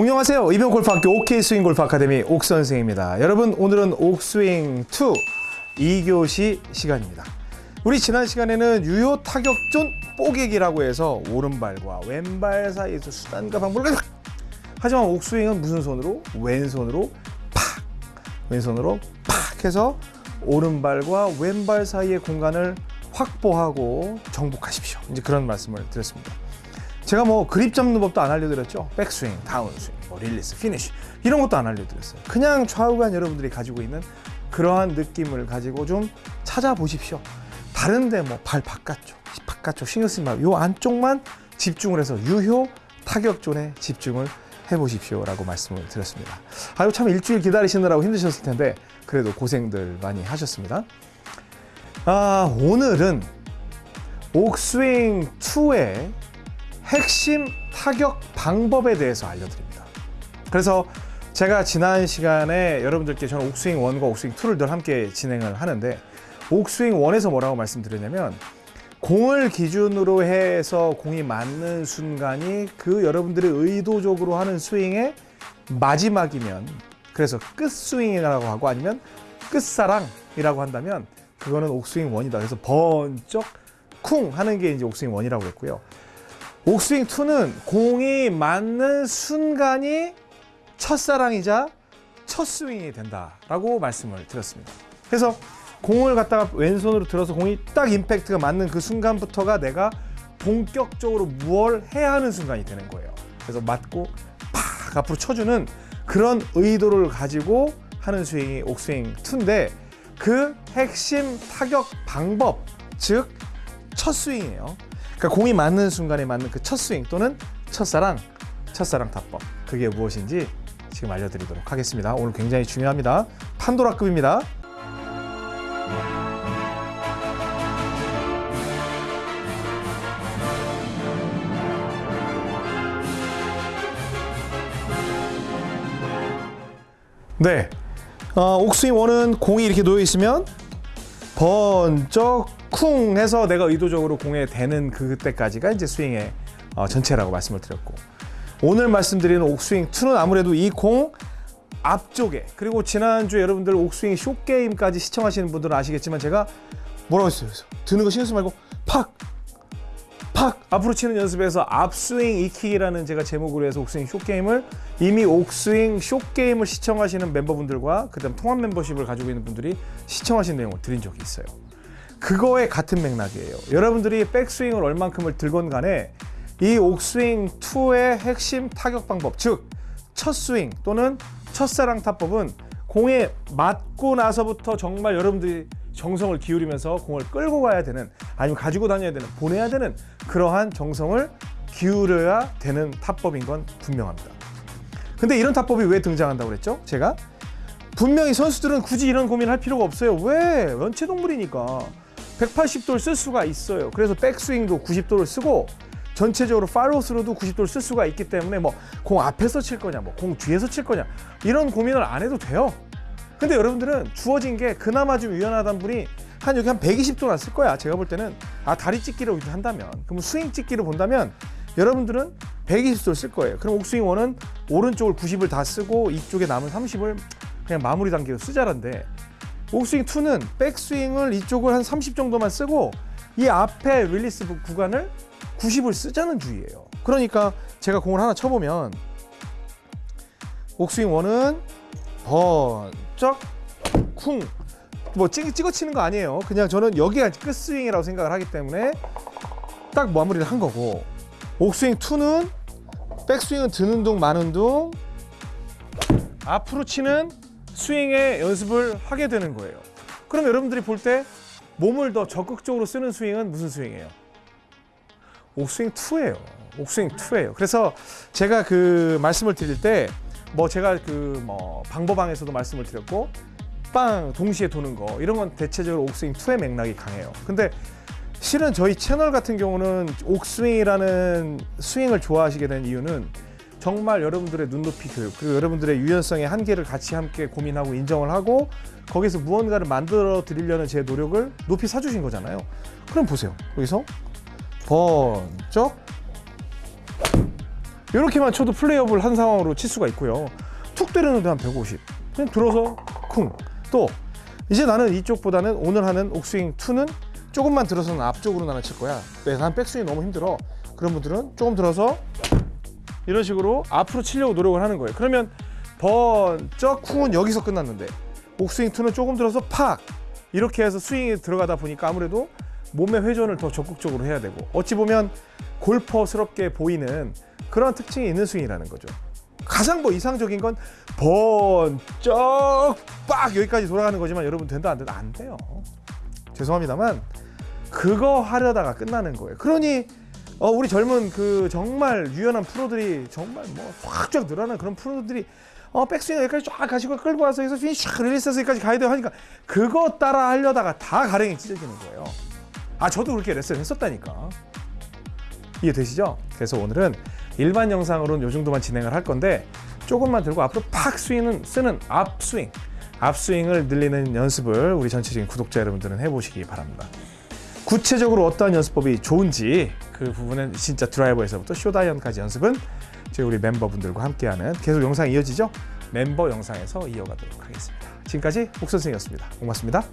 안녕하세요. 이병 골프학교 OK 스윙 골프 아카데미 옥 선생입니다. 여러분 오늘은 옥스윙 2 2교시 시간입니다. 우리 지난 시간에는 유효 타격존 뽀개기라고 해서 오른발과 왼발 사이에서 수단과 방법을 하지만 옥스윙은 무슨 손으로? 왼손으로 팍 왼손으로 팍 해서 오른발과 왼발 사이의 공간을 확보하고 정복하십시오. 이제 그런 말씀을 드렸습니다. 제가 뭐 그립 잡는 법도 안 알려드렸죠. 백스윙, 다운스윙, 뭐 릴리스, 피니쉬 이런 것도 안 알려드렸어요. 그냥 좌우간 여러분들이 가지고 있는 그러한 느낌을 가지고 좀 찾아보십시오. 다른데 뭐 발 바깥쪽, 바깥쪽 신경 쓰지 말고 요 안쪽만 집중을 해서 유효 타격존에 집중을 해보십시오 라고 말씀을 드렸습니다. 아유 참 일주일 기다리시느라고 힘드셨을 텐데 그래도 고생들 많이 하셨습니다. 아 오늘은 옥스윙 2의 핵심 타격 방법에 대해서 알려드립니다. 그래서 제가 지난 시간에 여러분들께 저는 옥스윙 1과 옥스윙 2를 늘 함께 진행을 하는데 옥스윙 1에서 뭐라고 말씀드렸냐면 공을 기준으로 해서 공이 맞는 순간이 그 여러분들이 의도적으로 하는 스윙의 마지막이면 그래서 끝스윙이라고 하고 아니면 끝사랑이라고 한다면 그거는 옥스윙 1이다. 그래서 번쩍 쿵 하는 게 이제 옥스윙 1이라고 했고요. 옥스윙 2는 공이 맞는 순간이 첫사랑이자 첫 스윙이 된다라고 말씀을 드렸습니다. 그래서 공을 갖다가 왼손으로 들어서 공이 딱 임팩트가 맞는 그 순간부터가 내가 본격적으로 무얼 해야 하는 순간이 되는 거예요. 그래서 맞고 팍 앞으로 쳐주는 그런 의도를 가지고 하는 스윙이 옥스윙 2인데 그 핵심 타격 방법 즉 첫 스윙이에요. 그러니까 공이 맞는 순간에 맞는 그 첫 스윙 또는 첫사랑, 첫사랑 타법 그게 무엇인지 지금 알려드리도록 하겠습니다. 오늘 굉장히 중요합니다. 판도라급입니다. 네, 어, 옥스윙 원은 공이 이렇게 놓여 있으면 번쩍 쿵 해서 내가 의도적으로 공에 대는 그때까지가 이제 스윙의 어, 전체라고 말씀을 드렸고 오늘 말씀드리는 옥스윙 2는 아무래도 이 공 앞쪽에 그리고 지난주 여러분들 옥스윙 쇼게임까지 시청하시는 분들은 아시겠지만 제가 뭐라고 했어요? 그래서 드는 거 신경 쓰지 말고 팍! 팍! 앞으로 치는 연습에서 앞스윙 이킥이라는 제가 제목으로 해서 옥스윙 쇼게임을 이미 옥스윙 쇼게임을 시청하시는 멤버분들과 그 다음 통합 멤버십을 가지고 있는 분들이 시청하신 내용을 드린 적이 있어요. 그거에 같은 맥락이에요. 여러분들이 백스윙을 얼만큼을 들건 간에 이 옥스윙 2의 핵심 타격 방법, 즉 첫 스윙 또는 첫사랑 타법은 공에 맞고 나서부터 정말 여러분들이 정성을 기울이면서 공을 끌고 가야 되는 아니면 가지고 다녀야 되는 보내야 되는 그러한 정성을 기울여야 되는 타법인 건 분명합니다. 근데 이런 타법이 왜 등장한다고 그랬죠? 제가 분명히 선수들은 굳이 이런 고민을 할 필요가 없어요. 왜? 원체동물이니까 180도를 쓸 수가 있어요. 그래서 백스윙도 90도를 쓰고 전체적으로 팔로스로도 90도를 쓸 수가 있기 때문에 뭐 공 앞에서 칠 거냐, 뭐 공 뒤에서 칠 거냐 이런 고민을 안 해도 돼요. 근데 여러분들은 주어진 게 그나마 좀 유연하단 분이 한 여기 한 120도나 쓸 거야. 제가 볼 때는 아 다리 찍기를 한다면 그럼 스윙 찍기를 본다면 여러분들은 120도를 쓸 거예요. 그럼 옥스윙 원은 오른쪽을 90을 다 쓰고 이쪽에 남은 30을 그냥 마무리 단계로 쓰자란데 옥스윙 2는 백스윙을 이쪽을 한 30 정도만 쓰고 이 앞에 릴리스 구간을 90을 쓰자는 주의예요. 그러니까 제가 공을 하나 쳐보면 옥스윙 1은 번쩍 쿵. 뭐 찍, 찍어 치는 거 아니에요. 그냥 저는 여기가 끝스윙이라고 생각을 하기 때문에 딱 마무리를 한 거고 옥스윙 2는 백스윙은 드는 둥 마는 둥 앞으로 치는 스윙의 연습을 하게 되는 거예요. 그럼 여러분들이 볼 때 몸을 더 적극적으로 쓰는 스윙은 무슨 스윙이에요? 옥스윙 2예요. 옥스윙 2예요. 그래서 제가 그 말씀을 드릴 때 뭐 제가 그 뭐 방법방에서도 말씀을 드렸고 빵 동시에 도는 거 이런 건 대체적으로 옥스윙 2의 맥락이 강해요. 근데 실은 저희 채널 같은 경우는 옥스윙이라는 스윙을 좋아하시게 된 이유는 정말 여러분들의 눈높이 교육 그리고 여러분들의 유연성의 한계를 같이 함께 고민하고 인정을 하고 거기서 무언가를 만들어 드리려는 제 노력을 높이 사주신 거잖아요. 그럼 보세요. 여기서 번쩍 이렇게만 쳐도 플레이업을 한 상황으로 칠 수가 있고요. 툭 때리는데 한 150. 그냥 들어서 쿵. 또 이제 나는 이쪽보다는 오늘 하는 옥스윙 2는 조금만 들어서는 앞쪽으로 나는 칠 거야. 네, 난 백스윙이 너무 힘들어. 그런 분들은 조금 들어서 이런 식으로 앞으로 치려고 노력을 하는 거예요. 그러면 번쩍 쿵은 여기서 끝났는데 옥스윙 2는 조금 들어서 팍 이렇게 해서 스윙이 들어가다 보니까 아무래도 몸의 회전을 더 적극적으로 해야 되고 어찌 보면 골퍼스럽게 보이는 그런 특징이 있는 스윙이라는 거죠. 가장 뭐 이상적인 건 번쩍 빡 여기까지 돌아가는 거지만 여러분 된다 안 된다 안 돼요. 죄송합니다만 그거 하려다가 끝나는 거예요. 그러니 어, 우리 젊은 그 정말 유연한 프로들이 정말 뭐 확쫙 늘어나는 그런 프로들이 어, 백스윙 여기까지 쫙 가시고 끌고 와서 여기서 샥 릴리스해서 여기까지 가야 돼요 하니까 그거 따라 하려다가 다 가랭이 찢어지는 거예요. 아 저도 그렇게 레슨을 했었다니까. 이해되시죠? 그래서 오늘은 일반 영상으로는 요 정도만 진행을 할 건데 조금만 들고 앞으로 팍 스윙은 쓰는 앞스윙 앞스윙을 늘리는 연습을 우리 전체적인 구독자 여러분들은 해보시기 바랍니다. 구체적으로 어떠한 연습법이 좋은지 그 부분은 진짜 드라이버에서부터 쇼다이언까지 연습은 저희 우리 멤버분들과 함께하는 계속 영상이 이어지죠? 멤버 영상에서 이어가도록 하겠습니다. 지금까지 옥선생이었습니다. 고맙습니다.